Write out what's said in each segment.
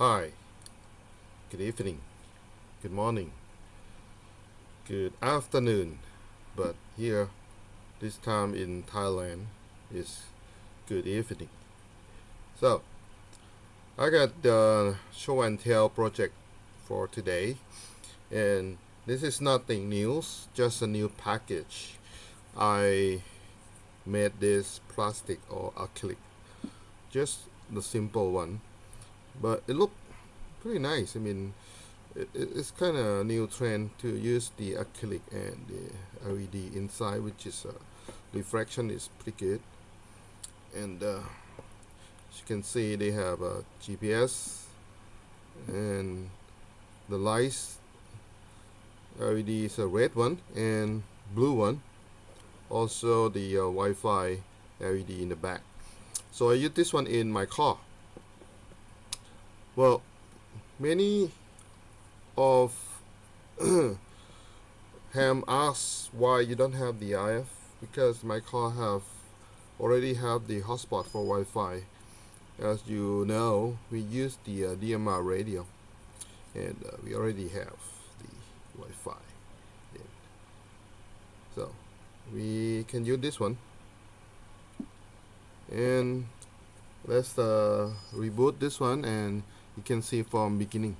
Hi, good evening, good morning, good afternoon, but here, this time in Thailand, is good evening. So, I got the show and tell project for today, and this is nothing new, just a new package. I made this plastic or acrylic, just the simple one but it looked pretty nice. I mean, it, it's kind of a new trend to use the acrylic and the LED inside, which is uh, refraction is pretty good. And uh, as you can see, they have a GPS and the lights LED is a red one and blue one. Also the uh, Wi-Fi LED in the back. So I use this one in my car well, many of ham asked why you don't have the IF because my car have already have the hotspot for Wi-Fi. As you know, we use the uh, DMR radio, and uh, we already have the Wi-Fi. So we can use this one, and let's uh, reboot this one and you can see from beginning.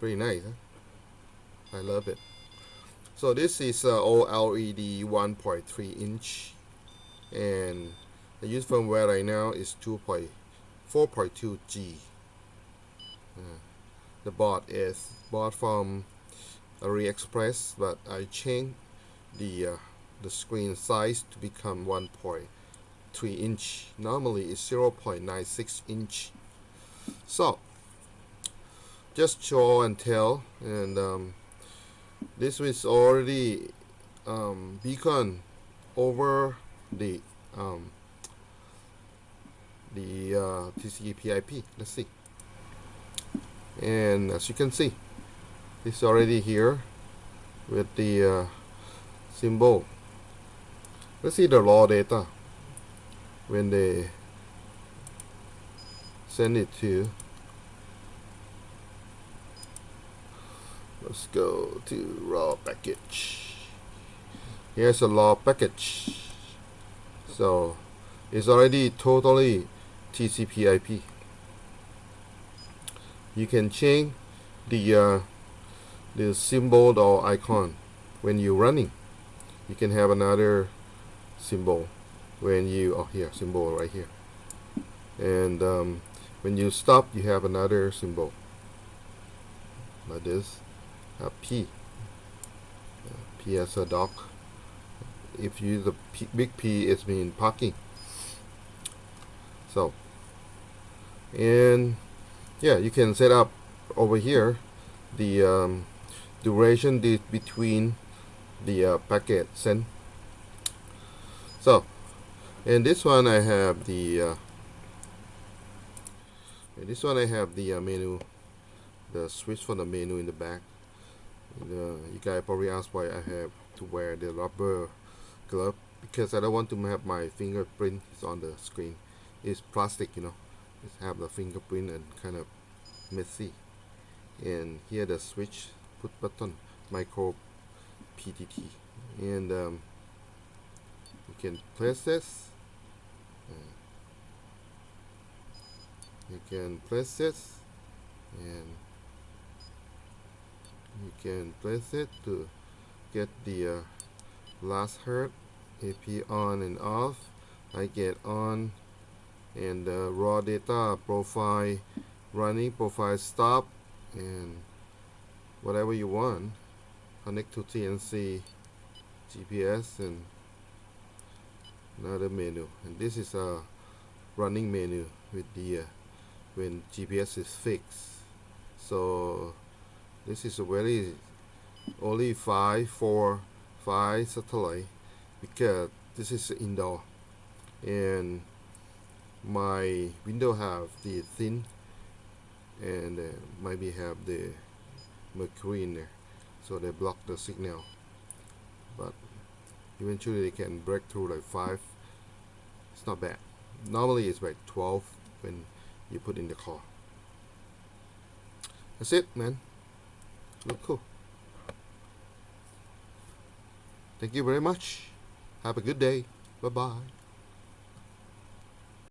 Pretty nice huh? I love it. So this is uh, OLED 1.3 inch. And the use firmware right now is 2.4.2G uh, the board is bought from AliExpress but I changed the uh, the screen size to become 1.3 inch normally it's 0.96 inch. So just show and tell and um, this was already um, beacon over the um, the uh, TCP IP let's see. And as you can see it's already here with the uh, symbol. Let's see the raw data when they send it to let's go to raw package. Here's a raw package. So it's already totally TCP IP you can change the uh, the symbol or icon when you're running. You can have another symbol when you oh here symbol right here. And um, when you stop you have another symbol. Like this a P. Uh, P as a dog. If you use P, big P it's mean parking. So and yeah you can set up over here the um, duration between the uh, packet sent so in this one I have the uh, this one I have the uh, menu the switch for the menu in the back. And, uh, you guys probably ask why I have to wear the rubber glove because I don't want to have my fingerprint on the screen. It's plastic you know. It's have the fingerprint and kind of messy. And here the switch put button micro PTT and um, you can place this you can place it and you can place it to get the uh, last heard. AP on and off I get on and the raw data profile running profile stop and whatever you want. Connect to TNC GPS and another menu. And this is a running menu with the uh, when GPS is fixed. So this is a very only 5 4 5 satellite because this is indoor. And my window have the thin and uh, maybe have the mercury in there. So they block the signal. But eventually they can break through like 5 it's not bad. Normally it's like 12 when you put in the car. That's it man. Look cool. Thank you very much. Have a good day. Bye bye